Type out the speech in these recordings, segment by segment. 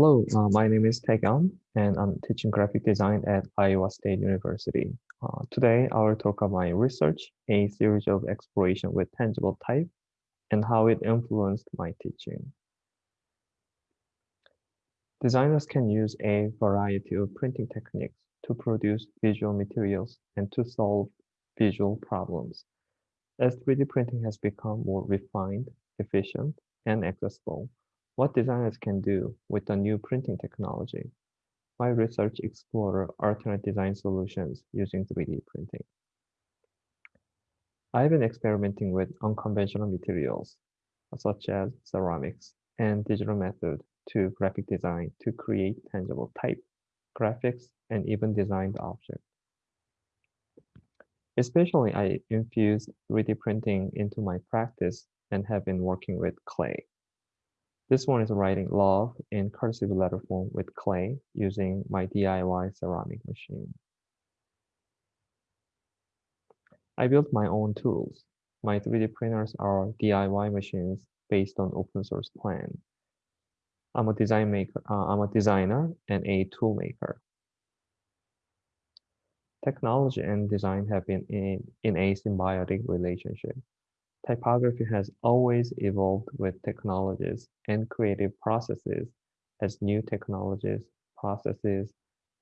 Hello, uh, my name is Taegan, and I'm teaching graphic design at Iowa State University. Uh, today, I will talk about my research, a series of exploration with tangible type, and how it influenced my teaching. Designers can use a variety of printing techniques to produce visual materials and to solve visual problems. As 3D printing has become more refined, efficient, and accessible, what designers can do with the new printing technology. My research explored alternate design solutions using 3D printing. I've been experimenting with unconventional materials, such as ceramics and digital method to graphic design to create tangible type, graphics, and even designed objects. Especially, I infused 3D printing into my practice and have been working with clay. This one is writing love in cursive letter form with clay using my DIY ceramic machine. I built my own tools. My 3D printers are DIY machines based on open source plan. I'm a design maker, uh, I'm a designer and a tool maker. Technology and design have been in, in a symbiotic relationship. Typography has always evolved with technologies and creative processes as new technologies, processes,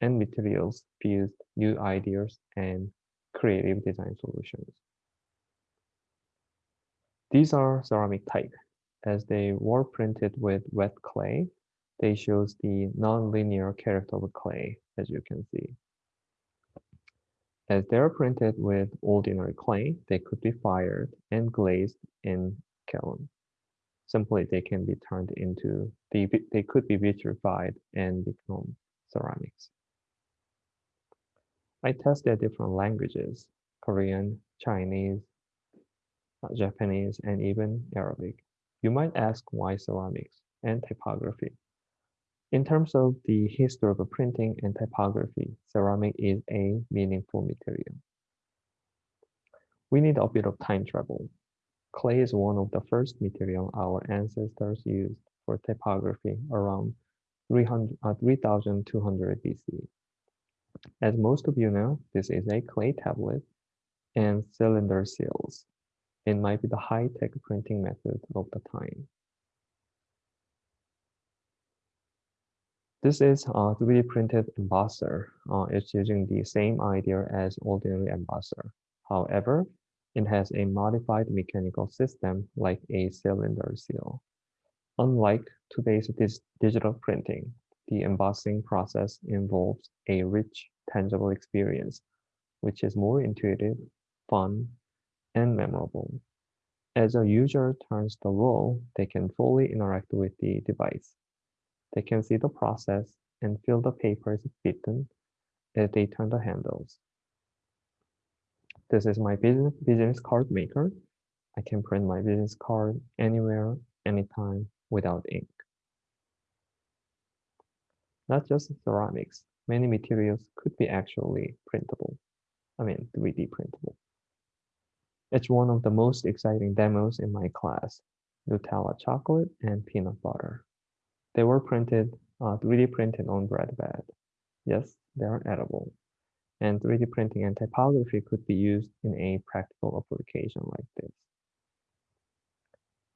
and materials fused new ideas and creative design solutions. These are ceramic type. As they were printed with wet clay, they shows the non-linear character of clay, as you can see. As they're printed with ordinary clay, they could be fired and glazed in kiln. Simply, they can be turned into, they, they could be vitrified and become ceramics. I tested different languages, Korean, Chinese, uh, Japanese, and even Arabic. You might ask why ceramics and typography. In terms of the history of printing and typography, ceramic is a meaningful material. We need a bit of time travel. Clay is one of the first material our ancestors used for typography around 3200 uh, BC. As most of you know, this is a clay tablet and cylinder seals. It might be the high-tech printing method of the time. This is a 3D printed embosser. Uh, it's using the same idea as ordinary embosser. However, it has a modified mechanical system like a cylinder seal. Unlike today's digital printing, the embossing process involves a rich, tangible experience, which is more intuitive, fun, and memorable. As a user turns the roll, they can fully interact with the device. They can see the process and feel the papers bitten as uh, they turn the handles. This is my business, business card maker. I can print my business card anywhere, anytime without ink. Not just ceramics, many materials could be actually printable. I mean, 3D printable. It's one of the most exciting demos in my class, Nutella chocolate and peanut butter. They were printed, uh, 3D printed on bread bed. Yes, they are edible. And 3D printing and typography could be used in a practical application like this.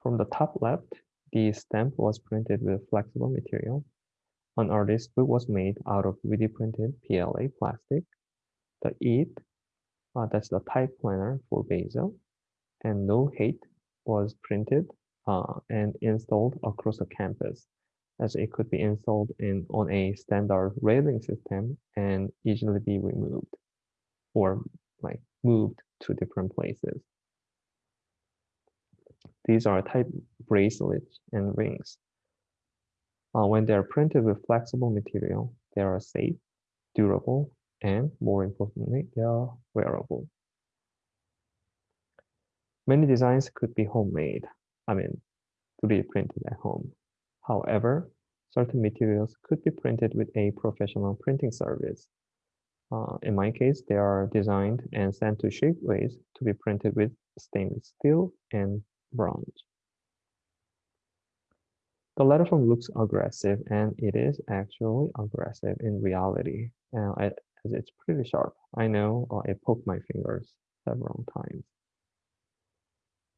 From the top left, the stamp was printed with flexible material. An artist book was made out of 3D printed PLA plastic. The EAT, uh, that's the type planner for Basil, and No Hate was printed uh, and installed across the campus as it could be installed in on a standard railing system and easily be removed or like moved to different places. These are type bracelets and rings. Uh, when they're printed with flexible material, they are safe, durable, and more importantly, they are wearable. Many designs could be homemade, I mean, 3D printed at home. However, certain materials could be printed with a professional printing service. Uh, in my case, they are designed and sent to Shapeways to be printed with stainless steel and bronze. The letter form looks aggressive and it is actually aggressive in reality. Now, as it's pretty sharp. I know uh, I poked my fingers several times.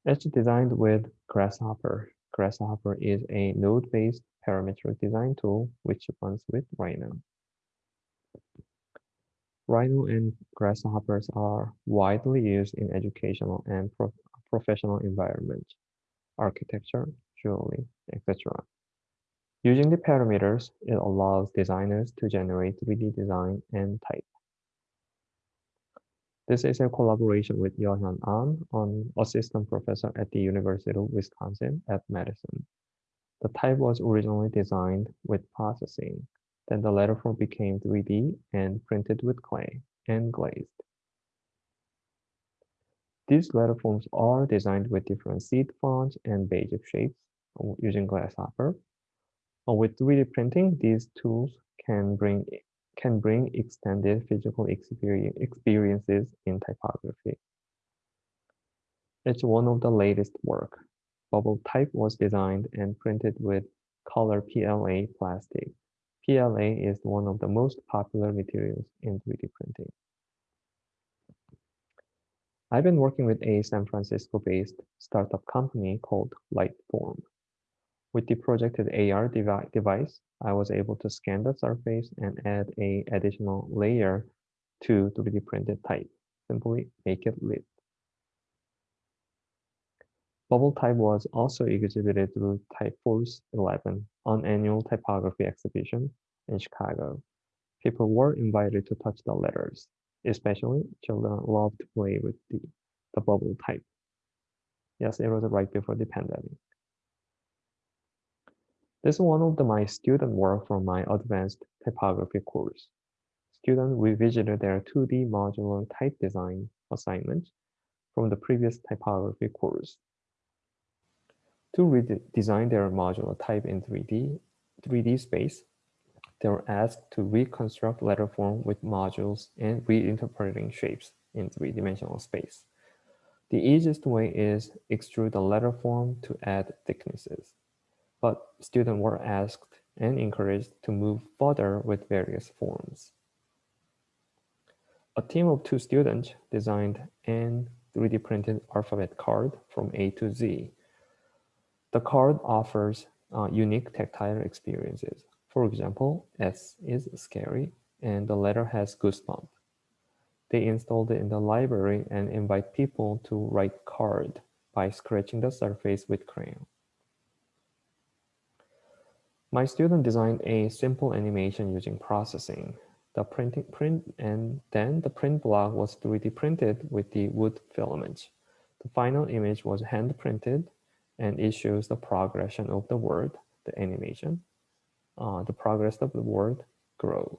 It's designed with Grasshopper. Grasshopper is a node-based parametric design tool which runs with Rhino. Rhino and grasshoppers are widely used in educational and pro professional environments, architecture, jewelry, etc. Using the parameters, it allows designers to generate 3D design and type. This is a collaboration with Yohyun An, an assistant professor at the University of Wisconsin at Madison. The type was originally designed with processing. Then the letterform became 3D and printed with clay and glazed. These letterforms are designed with different seed fonts and basic shapes oh, using Grasshopper. With 3D printing, these tools can bring can bring extended physical experiences in typography. It's one of the latest work. Bubble type was designed and printed with color PLA plastic. PLA is one of the most popular materials in 3D printing. I've been working with a San Francisco-based startup company called Lightform. With the projected AR devi device, I was able to scan the surface and add a additional layer to 3D printed type. Simply make it lit. Bubble type was also exhibited through Typeforce 11, an annual typography exhibition in Chicago. People were invited to touch the letters, especially children loved to play with the, the bubble type. Yes, it was right before the pandemic. This is one of the, my student work from my advanced typography course. Students revisited their 2D modular type design assignment from the previous typography course. To redesign their modular type in 3D, 3D space, they were asked to reconstruct letter form with modules and reinterpreting shapes in three-dimensional space. The easiest way is extrude the letter form to add thicknesses but students were asked and encouraged to move further with various forms. A team of two students designed an 3D printed alphabet card from A to Z. The card offers uh, unique tactile experiences. For example, S is scary and the letter has goosebump. They installed it in the library and invite people to write card by scratching the surface with crayon. My student designed a simple animation using processing. The printing print and then the print block was 3D printed with the wood filament. The final image was hand printed and it shows the progression of the word, the animation, uh, the progress of the word grow.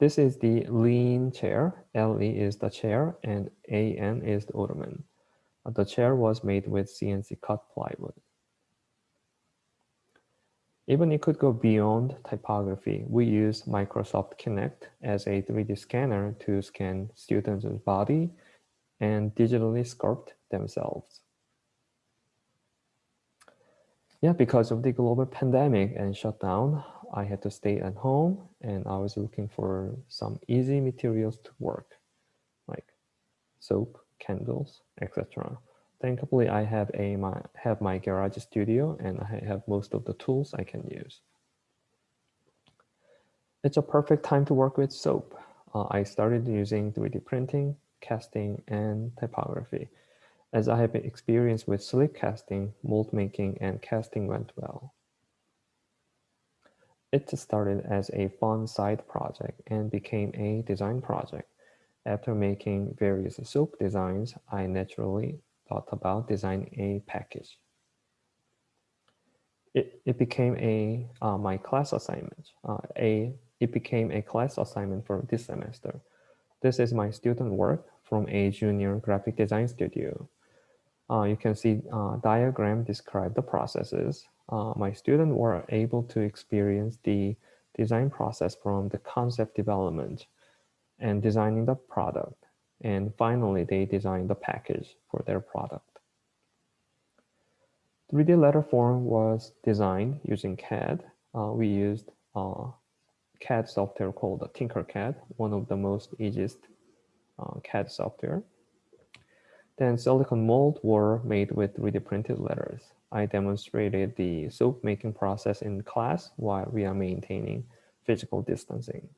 This is the lean chair. LE is the chair and AN is the ottoman. Uh, the chair was made with CNC cut plywood. Even it could go beyond typography. We use Microsoft Kinect as a 3D scanner to scan students' body and digitally sculpt themselves. Yeah, because of the global pandemic and shutdown, I had to stay at home and I was looking for some easy materials to work, like soap, candles, etc. Thankfully, I have a my have my garage studio and I have most of the tools I can use. It's a perfect time to work with soap. Uh, I started using 3D printing, casting, and typography. As I have experience with slip casting, mold making, and casting went well. It started as a fun side project and became a design project. After making various soap designs, I naturally thought about designing a package. It, it became a uh, my class assignment. Uh, a it became a class assignment for this semester. This is my student work from a junior graphic design studio. Uh, you can see uh, diagram describe the processes. Uh, my students were able to experience the design process from the concept development and designing the product and finally, they designed the package for their product. 3D letter form was designed using CAD. Uh, we used uh, CAD software called Tinkercad, one of the most easiest uh, CAD software. Then silicon molds were made with 3D printed letters. I demonstrated the soap making process in class while we are maintaining physical distancing.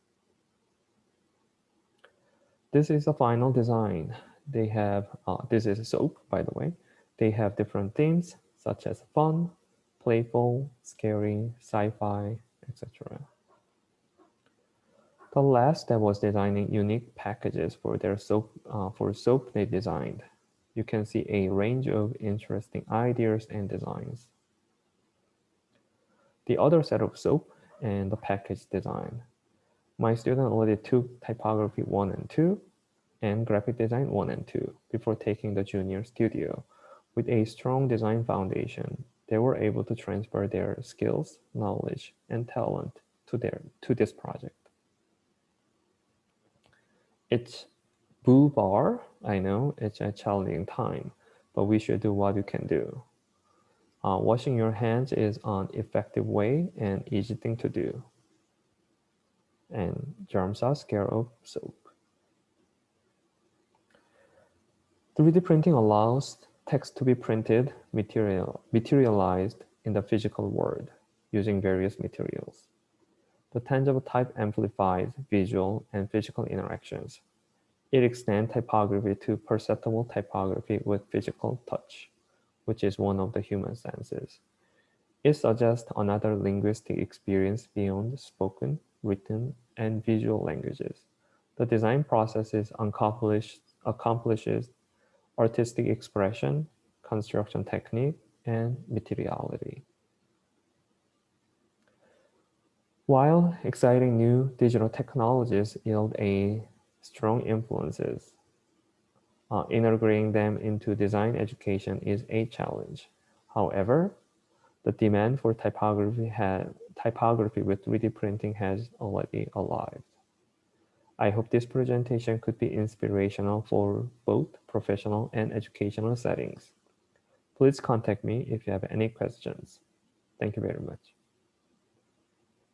This is the final design. They have, uh, this is soap, by the way. They have different themes such as fun, playful, scary, sci-fi, etc. The last step was designing unique packages for their soap uh, for soap they designed. You can see a range of interesting ideas and designs. The other set of soap and the package design. My student already took typography 1 and 2 and graphic design 1 and 2 before taking the junior studio. With a strong design foundation, they were able to transfer their skills, knowledge, and talent to, their, to this project. It's boo bar, I know it's a challenging time, but we should do what you can do. Uh, washing your hands is an effective way and easy thing to do. And germs are scared of soap. 3D printing allows text to be printed, material, materialized in the physical world using various materials. The tangible type amplifies visual and physical interactions. It extends typography to perceptible typography with physical touch which is one of the human senses. It suggests another linguistic experience beyond spoken, written, and visual languages. The design process is accomplishes artistic expression, construction technique, and materiality. While exciting new digital technologies yield a strong influences uh, integrating them into design education is a challenge. However, the demand for typography, typography with 3D printing has already arrived. I hope this presentation could be inspirational for both professional and educational settings. Please contact me if you have any questions. Thank you very much.